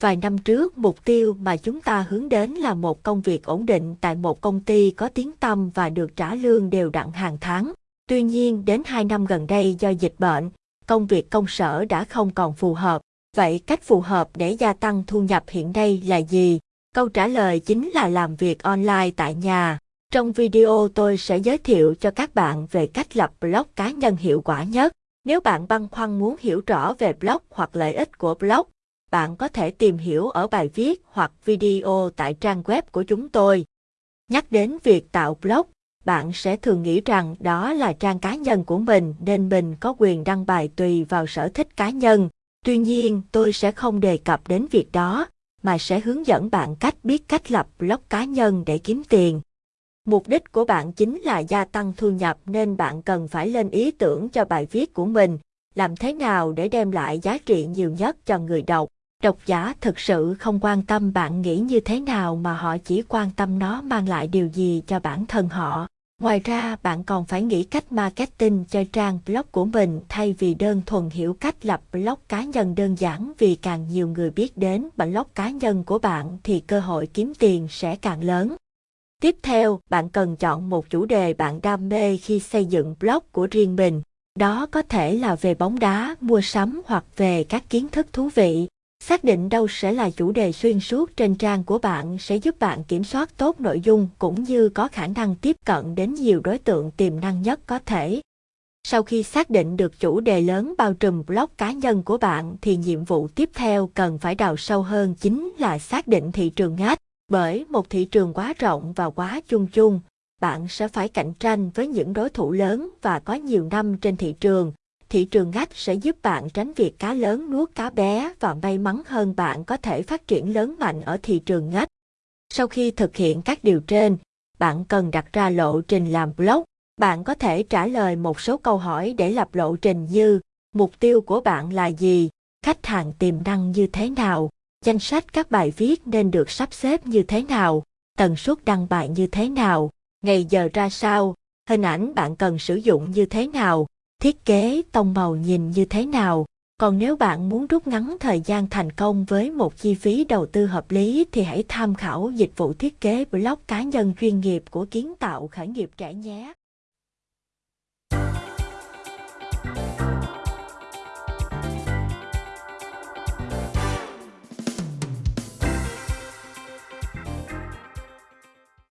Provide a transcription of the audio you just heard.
Vài năm trước, mục tiêu mà chúng ta hướng đến là một công việc ổn định tại một công ty có tiếng tăm và được trả lương đều đặn hàng tháng. Tuy nhiên, đến 2 năm gần đây do dịch bệnh, công việc công sở đã không còn phù hợp. Vậy cách phù hợp để gia tăng thu nhập hiện nay là gì? Câu trả lời chính là làm việc online tại nhà. Trong video tôi sẽ giới thiệu cho các bạn về cách lập blog cá nhân hiệu quả nhất. Nếu bạn băn khoăn muốn hiểu rõ về blog hoặc lợi ích của blog, bạn có thể tìm hiểu ở bài viết hoặc video tại trang web của chúng tôi. Nhắc đến việc tạo blog, bạn sẽ thường nghĩ rằng đó là trang cá nhân của mình nên mình có quyền đăng bài tùy vào sở thích cá nhân. Tuy nhiên, tôi sẽ không đề cập đến việc đó, mà sẽ hướng dẫn bạn cách biết cách lập blog cá nhân để kiếm tiền. Mục đích của bạn chính là gia tăng thu nhập nên bạn cần phải lên ý tưởng cho bài viết của mình, làm thế nào để đem lại giá trị nhiều nhất cho người đọc. Độc giả thực sự không quan tâm bạn nghĩ như thế nào mà họ chỉ quan tâm nó mang lại điều gì cho bản thân họ. Ngoài ra, bạn còn phải nghĩ cách marketing cho trang blog của mình thay vì đơn thuần hiểu cách lập blog cá nhân đơn giản vì càng nhiều người biết đến blog cá nhân của bạn thì cơ hội kiếm tiền sẽ càng lớn. Tiếp theo, bạn cần chọn một chủ đề bạn đam mê khi xây dựng blog của riêng mình. Đó có thể là về bóng đá, mua sắm hoặc về các kiến thức thú vị. Xác định đâu sẽ là chủ đề xuyên suốt trên trang của bạn sẽ giúp bạn kiểm soát tốt nội dung cũng như có khả năng tiếp cận đến nhiều đối tượng tiềm năng nhất có thể. Sau khi xác định được chủ đề lớn bao trùm blog cá nhân của bạn thì nhiệm vụ tiếp theo cần phải đào sâu hơn chính là xác định thị trường ngách. Bởi một thị trường quá rộng và quá chung chung, bạn sẽ phải cạnh tranh với những đối thủ lớn và có nhiều năm trên thị trường. Thị trường ngách sẽ giúp bạn tránh việc cá lớn nuốt cá bé và may mắn hơn bạn có thể phát triển lớn mạnh ở thị trường ngách. Sau khi thực hiện các điều trên, bạn cần đặt ra lộ trình làm blog. Bạn có thể trả lời một số câu hỏi để lập lộ trình như mục tiêu của bạn là gì, khách hàng tiềm năng như thế nào, danh sách các bài viết nên được sắp xếp như thế nào, tần suất đăng bài như thế nào, ngày giờ ra sao, hình ảnh bạn cần sử dụng như thế nào, thiết kế tông màu nhìn như thế nào. Còn nếu bạn muốn rút ngắn thời gian thành công với một chi phí đầu tư hợp lý thì hãy tham khảo dịch vụ thiết kế blog cá nhân chuyên nghiệp của kiến tạo khởi nghiệp trẻ nhé.